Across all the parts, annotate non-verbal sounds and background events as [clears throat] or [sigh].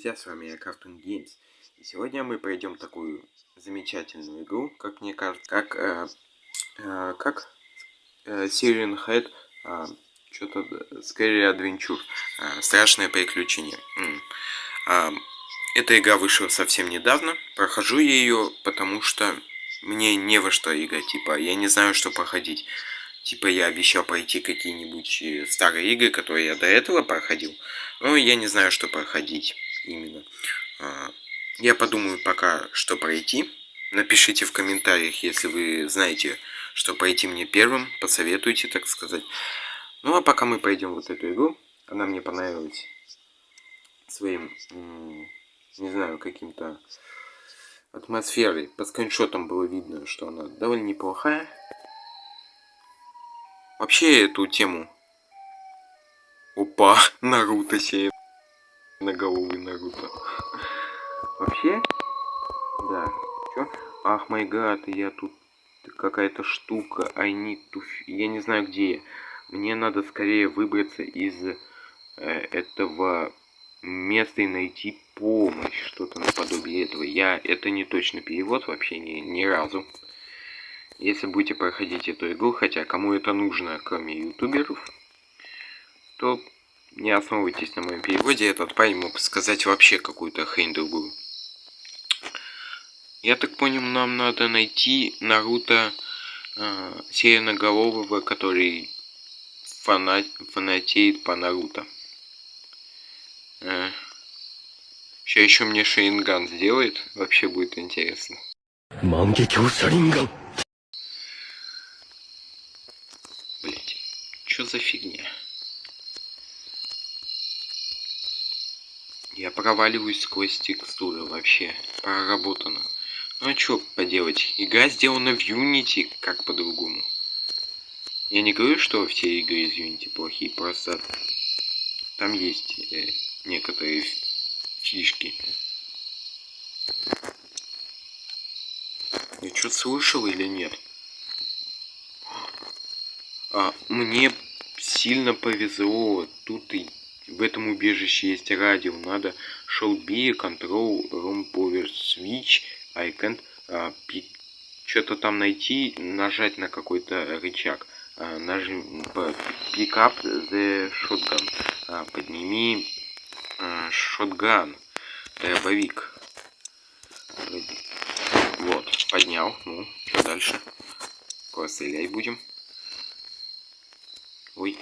друзья, с вами я Cartoon Games. И сегодня мы пройдем такую замечательную игру, как мне кажется, как, э, э, как э, Syrian Head, э, что-то Scary Adventure, э, страшное приключение. Э, эта игра вышла совсем недавно, прохожу я ее, потому что мне не во что играть, типа, я не знаю, что проходить. Типа я обещал пройти какие-нибудь э, старые игры, которые я до этого проходил. Но я не знаю, что проходить именно. А, я подумаю пока, что пройти. Напишите в комментариях, если вы знаете, что пройти мне первым. Посоветуйте, так сказать. Ну а пока мы пройдем вот эту игру. Она мне понравилась своим, не знаю, каким-то атмосферой. По скриншотам было видно, что она довольно неплохая. Вообще эту тему... Опа, [laughs] Наруто себе. На голову Наруто. Вообще? Да. Чё? Ах, май гад, я тут какая-то штука. Need to... Я не знаю, где я. Мне надо скорее выбраться из э, этого места и найти помощь. Что-то наподобие этого. Я... Это не точно перевод вообще ни, ни разу. Если будете проходить эту игру, хотя кому это нужно, кроме ютуберов, то не основывайтесь на моем переводе, этот парень мог сказать вообще какую-то хрень другую. Я так понял, нам надо найти Наруто э, Сиреноголового, который фанат, фанатеет по Наруто. Э, сейчас еще мне Шейнган сделает, вообще будет интересно. Шаринган. что за фигня? Я проваливаюсь сквозь текстуры вообще. Проработано. Ну а что поделать? Игра сделана в Unity, как по-другому. Я не говорю, что все игры из Unity плохие, просто там есть э, некоторые фишки. Я что слышал или нет? А, мне сильно повезло. Тут и в этом убежище есть радио. Надо show be control room power switch. I can't а, что-то там найти, нажать на какой-то рычаг. А, нажим pick up the shotgun. А, подними а, shotgun. Дробовик. Вот, поднял. Ну, что дальше? Пострелять будем. Ой.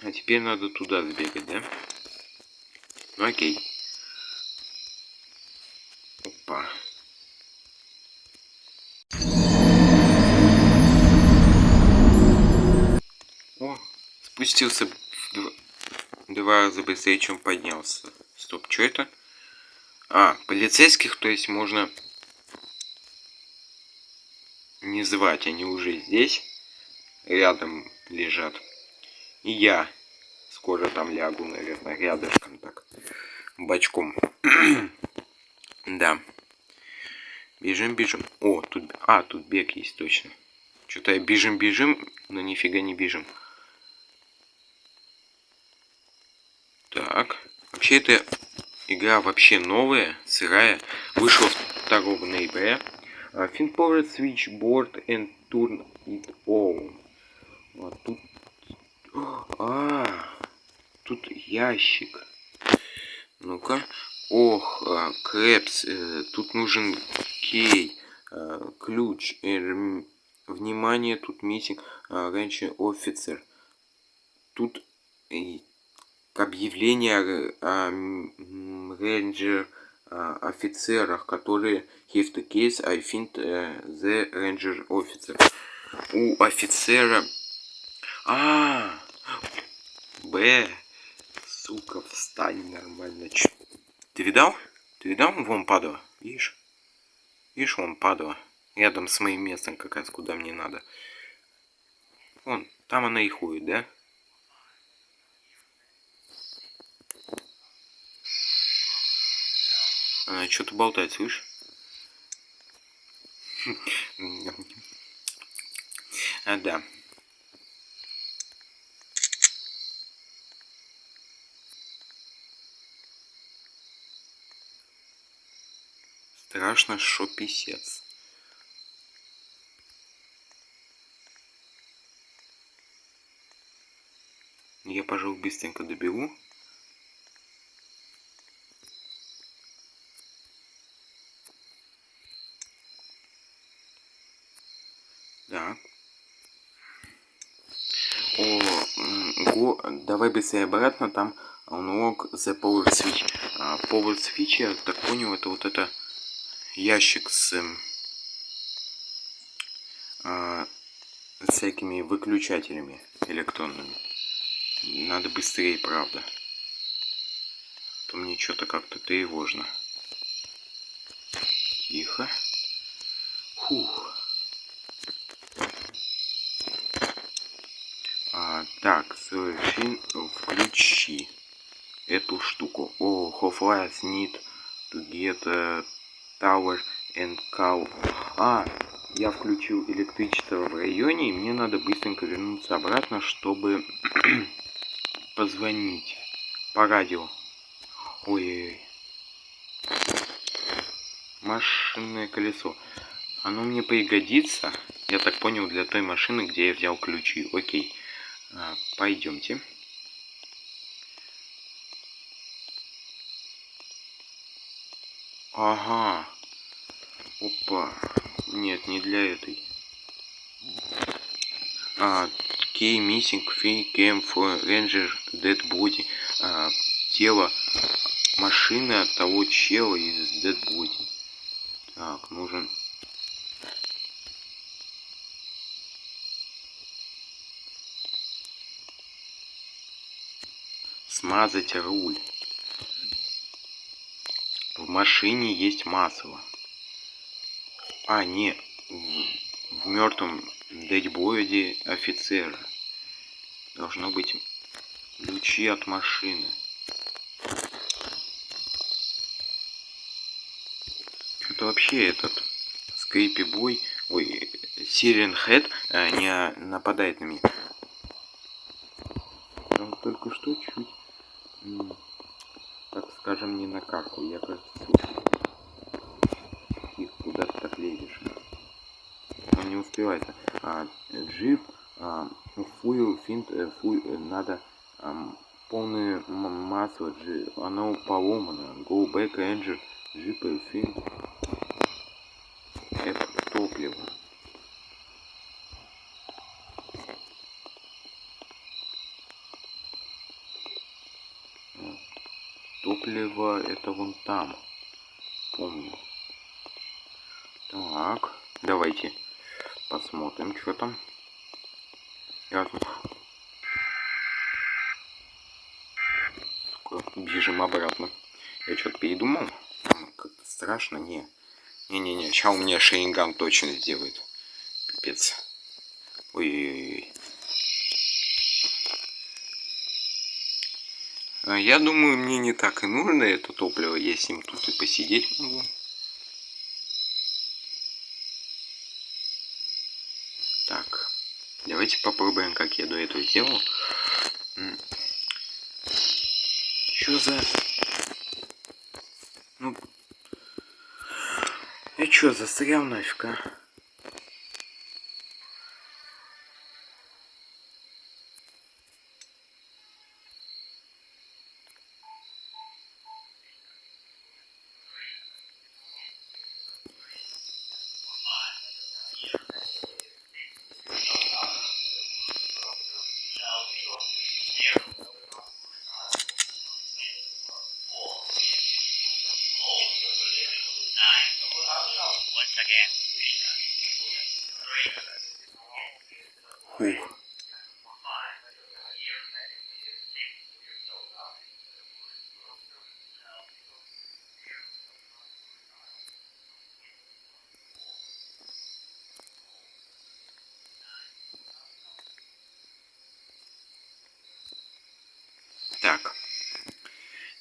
А теперь надо туда сбегать, да? Ну окей. Опа. О, спустился в два, два раза быстрее, чем поднялся. Стоп, что это? А, полицейских, то есть можно не звать, они уже здесь, рядом лежат. И я скоро там лягу, наверное, рядышком так, бочком. [clears throat] да. Бежим, бежим. О, тут... А, тут бег есть точно. Что-то я бежим, бежим, но нифига не бежим. Так. Вообще, эта игра вообще новая, сырая. Вышла 2 ноября. Finpower Switchboard and Turn It On. Вот тут... А, тут ящик. Ну-ка. Ох, а, Крэпс. Э, тут нужен кей. А, ключ. Э, внимание, тут митинг. А, раньше офицер. Тут э, объявление о, рейнджер офицерах, которые have the case, I think uh, the ranger officer. У офицера а, Б. Сука, встань нормально. Ч... Ты видал? Ты видал? Вон падала. Видишь? Видишь, вон падала. Рядом с моим местом как раз, куда мне надо. Вон, там она и ходит, да? Она что-то болтает, слышишь? [laughs] А, да. Страшно, что писец. Я, пожалуй, быстренько доберу. Так. О, го, давай быстрее обратно, там unlock the power switch. А, power switch, я так понял, это вот это ящик с а, всякими выключателями электронными. Надо быстрее, правда. А то мне что-то как-то тревожно. Тихо. Фух. А, так, соверши, включи эту штуку. О, Half-Life need to get tower and call. А, я включил электричество в районе, и мне надо быстренько вернуться обратно, чтобы [clears throat] позвонить по радио. Ой-ой-ой. Машинное колесо. Оно мне пригодится, я так понял, для той машины, где я взял ключи. Окей. А, пойдемте. Ага. Опа. Нет, не для этой. А, key missing fee came for ranger dead body. А, тело машины от того чела из dead body. Так, нужен смазать руль. В машине есть масло. А, не, в, в мертвом дедбоиде офицера. Должно быть ключи от машины. Что-то вообще этот скрипи бой, ой, Сирен Хэт э, не нападает на меня. Он только что чуть так скажем, не на карту. Я, кажется, их куда ты так лезешь. Он не успевает. А, джип, а, фуил, финт, э, фуил, э, надо а, полное масло, джи, оно поломано. Go back engine, джип, финт. Это топливо. Топливо это вон там. Помню. Так, давайте посмотрим, что там. Ясно. Бежим обратно. Я что-то передумал. Как-то страшно. Не. Не-не-не. Сейчас у меня шейнган точно сделает. Пипец. Ой-ой-ой. Я думаю, мне не так и нужно это топливо, я с ним тут и посидеть могу. Так, давайте попробуем, как я до этого сделал. Что за... Ну... Я что, застрял нафиг, а? Фух. Так.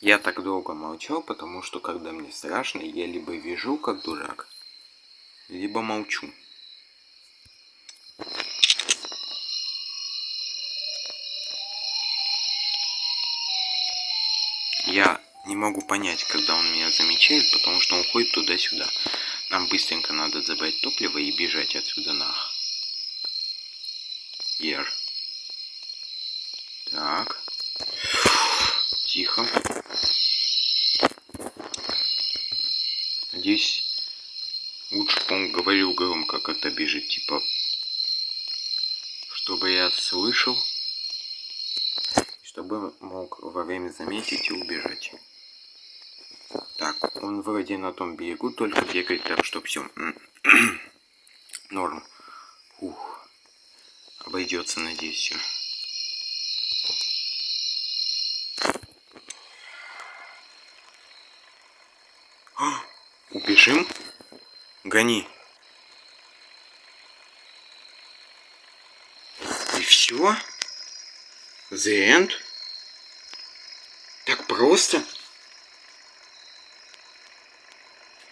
Я так долго молчал, потому что когда мне страшно, я либо вижу как дурак, либо молчу. могу понять, когда он меня замечает, потому что он ходит туда-сюда. Нам быстренько надо забрать топливо и бежать отсюда нах. Ер. Так. Тихо. Надеюсь, лучше он говорил громко, когда бежит, типа, чтобы я слышал, чтобы мог во время заметить и убежать. Так, он вроде на том берегу, только бегает, так что все. [clears throat] Норм. Ух. Обойдется, надеюсь, все. Убежим? Гони. И все? The end? Так просто?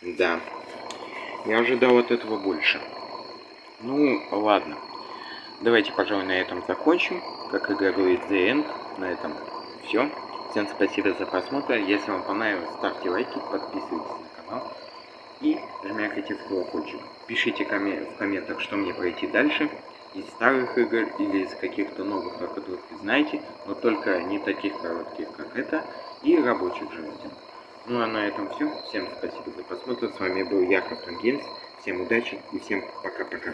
Да. Я ожидал от этого больше. Ну, ладно. Давайте, пожалуй, на этом закончим. Как игра говорит, The End. На этом все. Всем спасибо за просмотр. Если вам понравилось, ставьте лайки, подписывайтесь на канал и жмякайте в колокольчик. Пишите в комментах, что мне пройти дальше из старых игр или из каких-то новых, о которых вы знаете, но только не таких коротких, как это, и рабочих желательно. Ну а на этом все. Всем спасибо за просмотр. С вами был я, Каптан Геймс. Всем удачи и всем пока-пока.